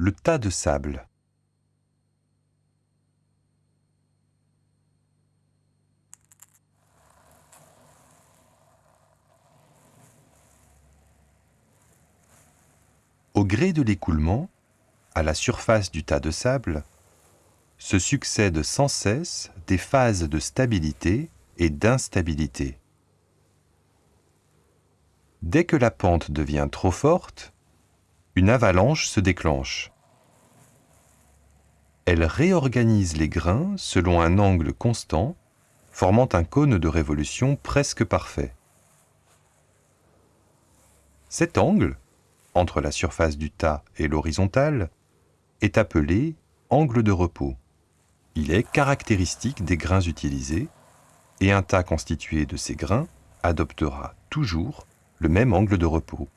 le tas de sable. Au gré de l'écoulement, à la surface du tas de sable, se succèdent sans cesse des phases de stabilité et d'instabilité. Dès que la pente devient trop forte, une avalanche se déclenche. Elle réorganise les grains selon un angle constant, formant un cône de révolution presque parfait. Cet angle, entre la surface du tas et l'horizontale, est appelé angle de repos. Il est caractéristique des grains utilisés et un tas constitué de ces grains adoptera toujours le même angle de repos.